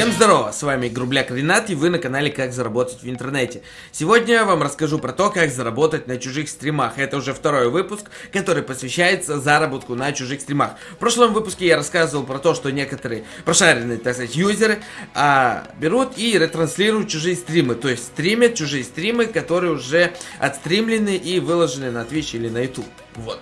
Всем здорово, с вами Грубляк Ренат и вы на канале Как заработать в интернете. Сегодня я вам расскажу про то, как заработать на чужих стримах. Это уже второй выпуск, который посвящается заработку на чужих стримах. В прошлом выпуске я рассказывал про то, что некоторые прошаренные, так сказать, юзеры а, берут и ретранслируют чужие стримы. То есть стримят чужие стримы, которые уже отстримлены и выложены на Twitch или на YouTube. Вот.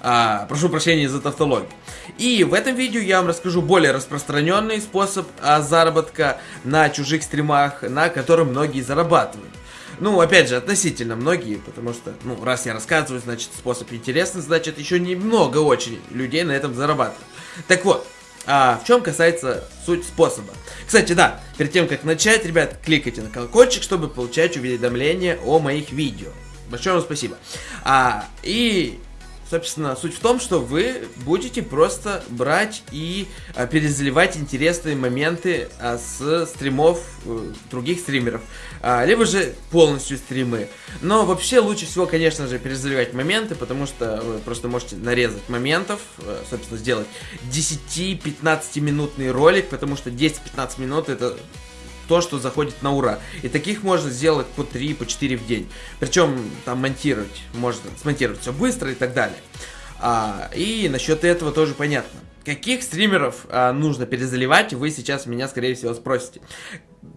А, прошу прощения за тавтологию. И в этом видео я вам расскажу более распространенный способ а, заработка на чужих стримах, на котором многие зарабатывают. Ну, опять же, относительно многие, потому что, ну, раз я рассказываю, значит, способ интересный, значит, еще немного очень людей на этом зарабатывают. Так вот, а, в чем касается суть способа. Кстати, да, перед тем, как начать, ребят, кликайте на колокольчик, чтобы получать уведомления о моих видео. Большое вам спасибо. А, и Собственно, суть в том, что вы будете просто брать и а, перезаливать интересные моменты а, с стримов а, других стримеров. А, либо же полностью стримы. Но вообще лучше всего, конечно же, перезаливать моменты, потому что вы просто можете нарезать моментов, а, собственно, сделать 10-15 минутный ролик, потому что 10-15 минут это то, что заходит на ура. И таких можно сделать по 3, по 4 в день. Причем там монтировать, можно смонтировать все быстро и так далее. А, и насчет этого тоже понятно. Каких стримеров а, нужно перезаливать, вы сейчас меня, скорее всего, спросите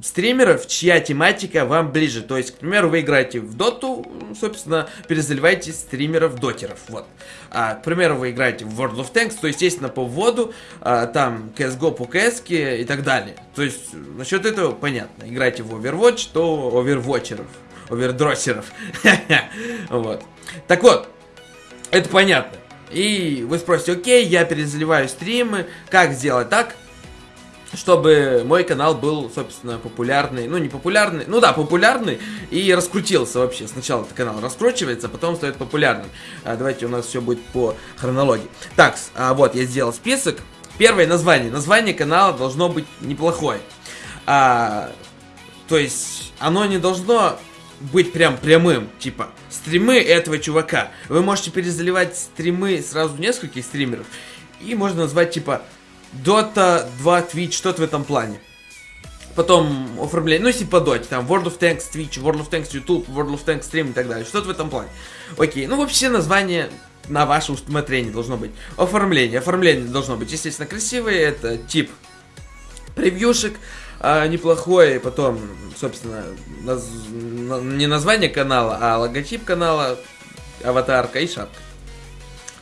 стримеров, чья тематика вам ближе. То есть, к примеру, вы играете в доту, собственно, перезаливайте стримеров дотеров. Вот. А, к примеру, вы играете в World of Tanks, то, естественно, по вводу, а, там, CSGO по CS и так далее. То есть, насчет этого понятно. Играете в Overwatch, то овервотчеров, овердросеров. Вот. Так вот, это понятно. И вы спросите, окей, я перезаливаю стримы, как сделать так? Чтобы мой канал был, собственно, популярный, ну не популярный, ну да, популярный и раскрутился вообще. Сначала этот канал раскручивается, а потом стает популярным. А, давайте у нас все будет по хронологии. Так, а, вот я сделал список. Первое название. Название канала должно быть неплохое. А, то есть оно не должно быть прям прямым, типа стримы этого чувака. Вы можете перезаливать стримы сразу нескольких стримеров и можно назвать типа Dota 2 Twitch, что-то в этом плане. Потом оформление, ну по Dota, там World of Tanks Twitch, World of Tanks YouTube, World of Tanks Stream и так далее, что-то в этом плане. Окей, ну вообще название на ваше усмотрение должно быть. Оформление, оформление должно быть, естественно, красивое, это тип превьюшек, а, неплохой, потом, собственно, наз... не название канала, а логотип канала, аватарка и шапка.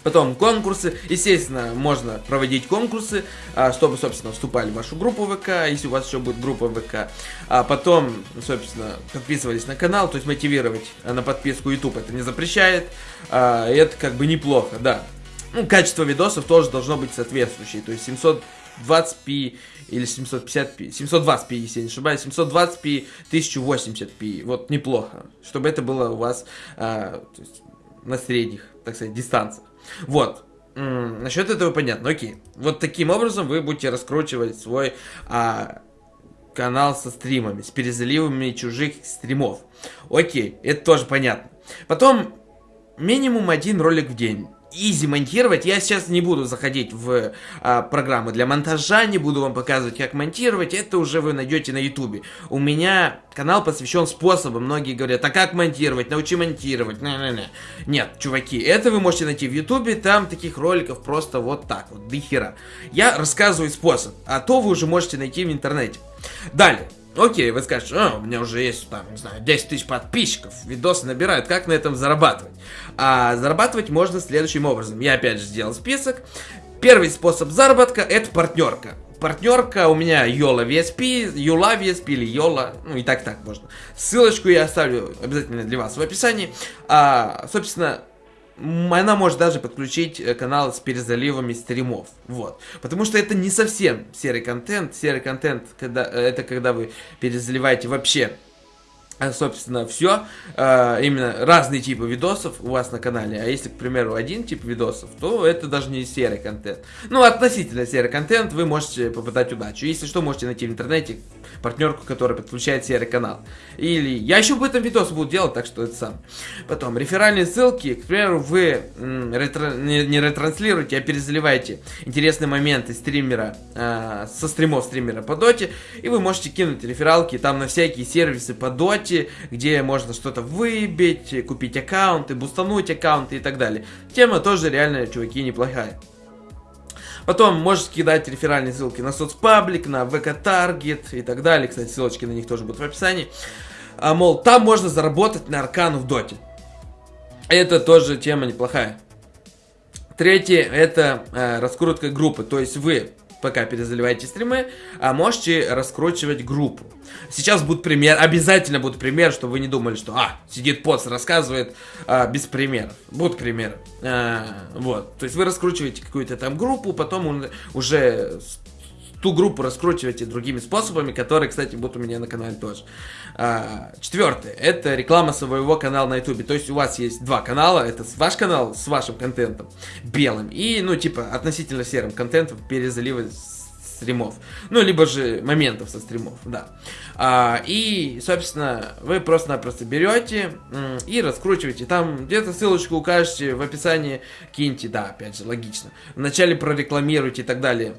Потом конкурсы. Естественно, можно проводить конкурсы, а, чтобы, собственно, вступали в вашу группу ВК, если у вас еще будет группа ВК. А потом, собственно, подписывались на канал, то есть мотивировать на подписку YouTube это не запрещает. А, это как бы неплохо, да. Ну, качество видосов тоже должно быть соответствующее. То есть 720p или 750p, 720p, если я не ошибаюсь, 720p, 1080p, вот неплохо, чтобы это было у вас а, на средних, так сказать, дистанциях. Вот. Насчет этого понятно. Окей. Вот таким образом вы будете раскручивать свой а, канал со стримами, с перезаливами чужих стримов. Окей, это тоже понятно. Потом минимум один ролик в день изи монтировать. Я сейчас не буду заходить в а, программы для монтажа, не буду вам показывать, как монтировать. Это уже вы найдете на ютубе. У меня канал посвящен способам. Многие говорят, а как монтировать? Научи монтировать. Не -не -не. Нет, чуваки, это вы можете найти в ютубе. Там таких роликов просто вот так вот, до хера. Я рассказываю способ, а то вы уже можете найти в интернете. Далее. Окей, вы скажете, а, у меня уже есть, там, не знаю, 10 тысяч подписчиков, видосы набирают, как на этом зарабатывать? А зарабатывать можно следующим образом. Я опять же сделал список. Первый способ заработка это партнерка. Партнерка у меня Йола VSP, Юла VSP или Йола, ну и так так можно. Ссылочку я оставлю обязательно для вас в описании. А, собственно, она может даже подключить э, канал с перезаливами стримов. Вот. Потому что это не совсем серый контент. Серый контент, когда, э, это когда вы перезаливаете вообще собственно, все, именно разные типы видосов у вас на канале, а если, к примеру, один тип видосов, то это даже не серый контент. Ну, относительно серый контент, вы можете попытать удачу. Если что, можете найти в интернете партнерку, которая подключает серый канал. Или я еще об этом видос буду делать, так что это сам. Потом, реферальные ссылки, к примеру, вы ретро... не, не ретранслируете, а перезаливаете интересные моменты стримера, э, со стримов стримера по доте, и вы можете кинуть рефералки там на всякие сервисы по доте, где можно что-то выбить, купить аккаунты, бустануть аккаунты и так далее. Тема тоже реально, чуваки, неплохая. Потом можете кидать реферальные ссылки на соцпаблик, на ВК Таргет и так далее. Кстати, ссылочки на них тоже будут в описании. А, мол, там можно заработать на аркану в доте. Это тоже тема неплохая. Третье, это э, раскрутка группы. То есть вы пока перезаливаете стримы, а можете раскручивать группу. Сейчас будет пример, обязательно будет пример, чтобы вы не думали, что, а, сидит поц, рассказывает а, без примеров. Будут примеры. А, вот, то есть вы раскручиваете какую-то там группу, потом уже ту группу раскручиваете другими способами, которые, кстати, будут у меня на канале тоже. А, четвертое, это реклама своего канала на ютубе. То есть у вас есть два канала, это ваш канал с вашим контентом, белым, и, ну, типа, относительно серым контентом перезалива стримов. Ну, либо же моментов со стримов, да. А, и, собственно, вы просто-напросто берете и раскручиваете. Там где-то ссылочку укажете в описании, киньте, да, опять же, логично. Вначале прорекламируйте и так далее.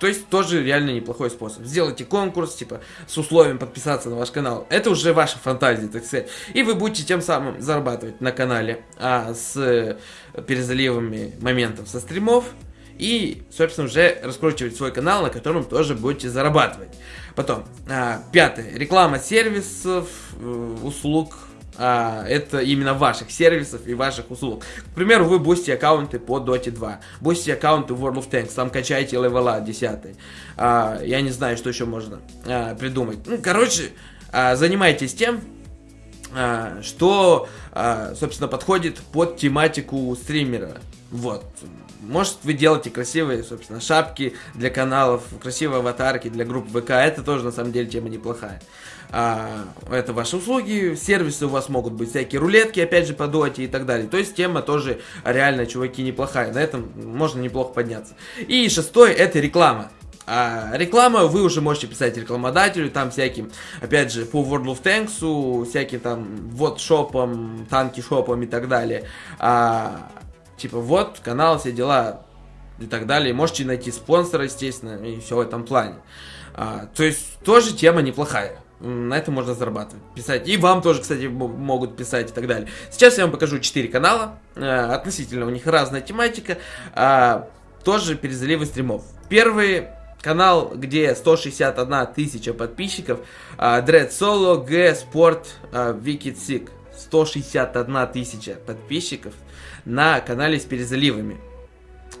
То есть тоже реально неплохой способ. Сделайте конкурс, типа, с условием подписаться на ваш канал. Это уже ваша фантазия, так сказать. И вы будете тем самым зарабатывать на канале а, с перезаливами моментов со стримов. И, собственно, уже раскручивать свой канал, на котором тоже будете зарабатывать. Потом, а, пятое. Реклама сервисов, э, услуг а, это именно ваших сервисов и ваших услуг. К примеру, вы бустите аккаунты по Dota 2, бустите аккаунты World of Tanks, там качаете левела 10. А, я не знаю, что еще можно а, придумать. Ну, короче, а, занимайтесь тем, а, что, а, собственно, подходит под тематику стримера. Вот. Может, вы делаете красивые, собственно, шапки для каналов, красивые аватарки для групп ВК. Это тоже, на самом деле, тема неплохая а, это ваши услуги, сервисы у вас могут быть всякие рулетки, опять же, по доте и так далее. То есть тема тоже реально, чуваки, неплохая. На этом можно неплохо подняться. И шестой, это реклама. А реклама вы уже можете писать рекламодателю, там всяким, опять же, по World of Tanks, всяким там вот шопом, танки шопом и так далее. А, типа вот, канал, все дела и так далее. Можете найти спонсора, естественно, и все в этом плане. А, то есть тоже тема неплохая на этом можно зарабатывать, писать. И вам тоже, кстати, могут писать и так далее. Сейчас я вам покажу 4 канала, э, относительно у них разная тематика, э, тоже перезаливы стримов. Первый канал, где 161 тысяча подписчиков, э, Dread Solo, G Sport, э, Wicked Sick. 161 тысяча подписчиков на канале с перезаливами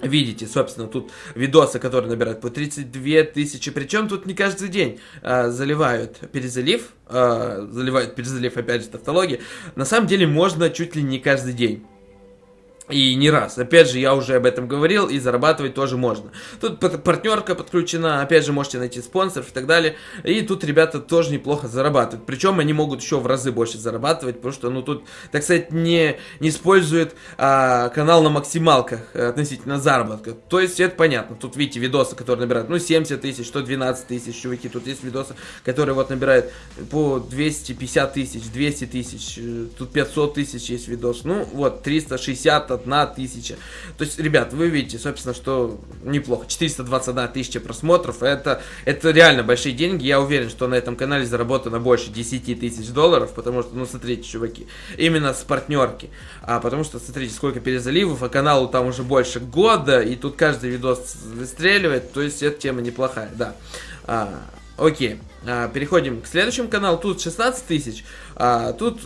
видите, собственно, тут видосы, которые набирают по 32 тысячи, причем тут не каждый день э, заливают перезалив, э, заливают перезалив, опять же, тавтология, на самом деле можно чуть ли не каждый день. И не раз. Опять же, я уже об этом говорил, и зарабатывать тоже можно. Тут партнерка подключена, опять же, можете найти спонсоров и так далее. И тут ребята тоже неплохо зарабатывают. Причем они могут еще в разы больше зарабатывать, потому что, ну, тут, так сказать, не, не используют а, канал на максималках э, относительно заработка. То есть, это понятно. Тут, видите, видосы, которые набирают, ну, 70 тысяч, 112 тысяч, чуваки. Тут есть видосы, которые вот набирают по 250 тысяч, 200 тысяч, э, тут 500 тысяч есть видос. Ну, вот, 360 421 тысяча. То есть, ребят, вы видите, собственно, что неплохо. 421 тысяча просмотров, это, это реально большие деньги. Я уверен, что на этом канале заработано больше 10 тысяч долларов, потому что, ну, смотрите, чуваки, именно с партнерки. А потому что, смотрите, сколько перезаливов, а каналу там уже больше года, и тут каждый видос выстреливает, то есть, эта тема неплохая, да. А, окей, а, переходим к следующему каналу, тут 16 тысяч, а, тут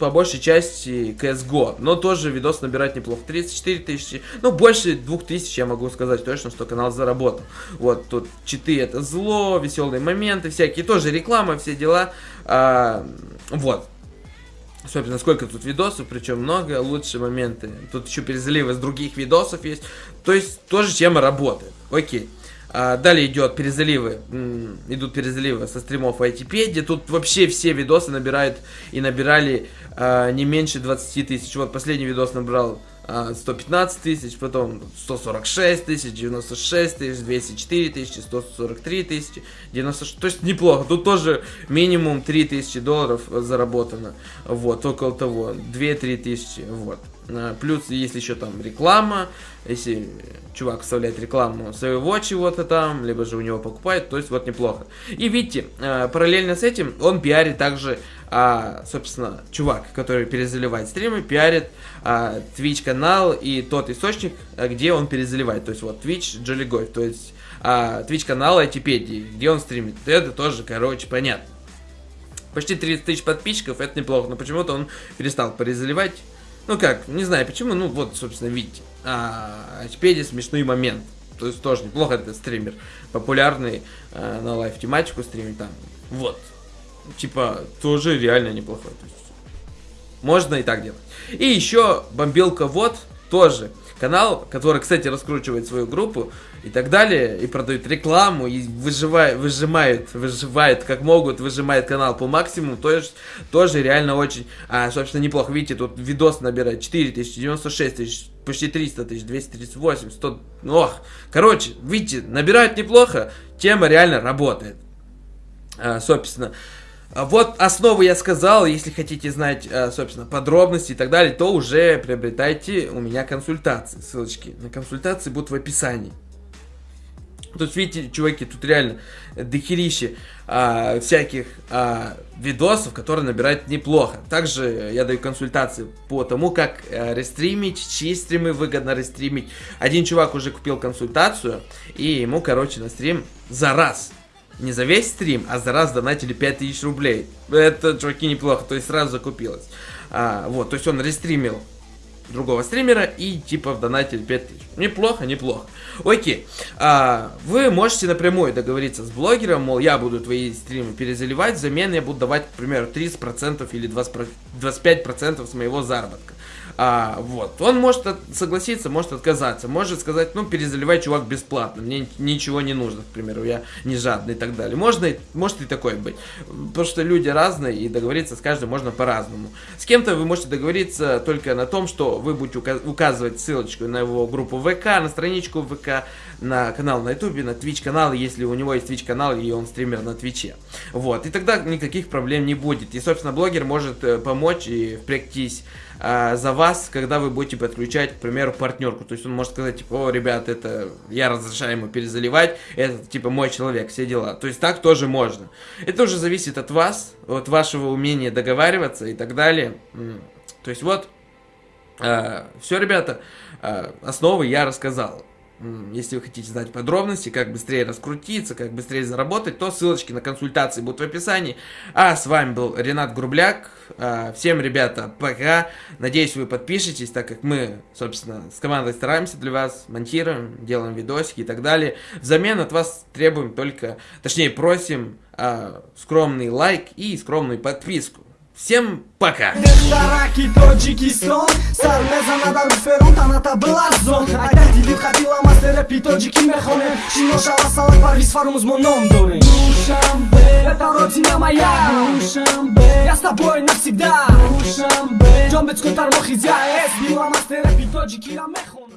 по большей части CSGO, но тоже видос набирать неплохо, 34 тысячи, ну больше 2000 я могу сказать точно, что канал заработал. Вот тут читы это зло, веселые моменты всякие, тоже реклама, все дела, а, вот. Собственно, сколько тут видосов, причем много, лучшие моменты. Тут еще перезаливы с других видосов есть. То есть, тоже тема работает. Окей. А, далее идет перезаливы, идут перезаливы со стримов ITP, тут вообще все видосы набирают и набирали а, не меньше 20 тысяч. Вот последний видос набрал 115 а, тысяч, потом 146 тысяч, 96 тысяч, 204 тысячи, 143 тысячи, 96, то есть неплохо, тут тоже минимум 3 тысячи долларов заработано, вот, около того, 2-3 тысячи, вот. А, плюс, если еще там реклама, если чувак вставляет рекламу своего чего-то там, либо же у него покупает, то есть вот неплохо. И видите, а, параллельно с этим он пиарит также, а, собственно, чувак, который перезаливает стримы, пиарит а, Twitch канал и тот источник, где он перезаливает. То есть вот Twitch Jolly Goy, то есть а, Twitch канал Айтипедии, где он стримит. Это тоже, короче, понятно. Почти 30 тысяч подписчиков, это неплохо, но почему-то он перестал перезаливать. Ну как, не знаю почему, ну вот, собственно, видите. А, Айтипедия смешной момент. То есть тоже неплохо этот стример. Популярный а, на live тематику стримит там. Вот. Типа, тоже реально неплохой. То есть, можно и так делать. И еще Бомбилка Вот тоже канал, который, кстати, раскручивает свою группу и так далее, и продает рекламу, и выживает, выжимает, выживает как могут, выжимает канал по максимуму, то есть тоже реально очень, а, собственно, неплохо. Видите, тут видос набирает 4 тысячи, 96 тысяч, почти 300 тысяч, 238, 100, ох, короче, видите, набирают неплохо, тема реально работает. А, собственно, вот основу я сказал, если хотите знать, э, собственно, подробности и так далее, то уже приобретайте у меня консультации. Ссылочки на консультации будут в описании. Тут видите, чуваки, тут реально дохерища а, всяких а, видосов, которые набирают неплохо. Также я даю консультации по тому, как а, рестримить, чьи стримы выгодно рестримить. Один чувак уже купил консультацию, и ему, короче, на стрим за раз не за весь стрим, а за раз донатили 5000 рублей. Это, чуваки, неплохо, то есть сразу закупилось. А, вот, то есть он рестримил другого стримера и типа в донате 5000. Неплохо, неплохо. Окей, а, вы можете напрямую договориться с блогером, мол, я буду твои стримы перезаливать, взамен я буду давать, к примеру, 30% или 20%, 25% с моего заработка. А, вот. Он может согласиться, может отказаться, может сказать, ну, перезаливай, чувак, бесплатно, мне ничего не нужно, к примеру, я не жадный и так далее. Можно, может и такое быть, потому что люди разные, и договориться с каждым можно по-разному. С кем-то вы можете договориться только на том, что вы будете указывать ссылочку на его группу ВК, на страничку ВК, на канал на Ютубе, на Twitch канал, если у него есть Twitch канал и он стример на Твиче. Вот, и тогда никаких проблем не будет. И, собственно, блогер может э, помочь и впрягтись а, за вас, когда вы будете подключать, к примеру, партнерку. То есть он может сказать, типа, о, ребят, это я разрешаю ему перезаливать, это, типа, мой человек, все дела. То есть так тоже можно. Это уже зависит от вас, от вашего умения договариваться и так далее. То есть вот, а, все, ребята, а, основы я рассказал. Если вы хотите знать подробности, как быстрее раскрутиться, как быстрее заработать, то ссылочки на консультации будут в описании. А с вами был Ренат Грубляк. А, всем, ребята, пока. Надеюсь, вы подпишетесь, так как мы, собственно, с командой стараемся для вас, монтируем, делаем видосики и так далее. Взамен от вас требуем только, точнее просим а, скромный лайк и скромную подписку. Всем пока! Сон. Сармеза таната была зон хатила мастера мехоне. Шино шала доре Душамбе, это родина моя. Душамбе, я с тобой навсегда. Душамбе, джомбецко тармохизя эс Била мастера пи тоджики мехоне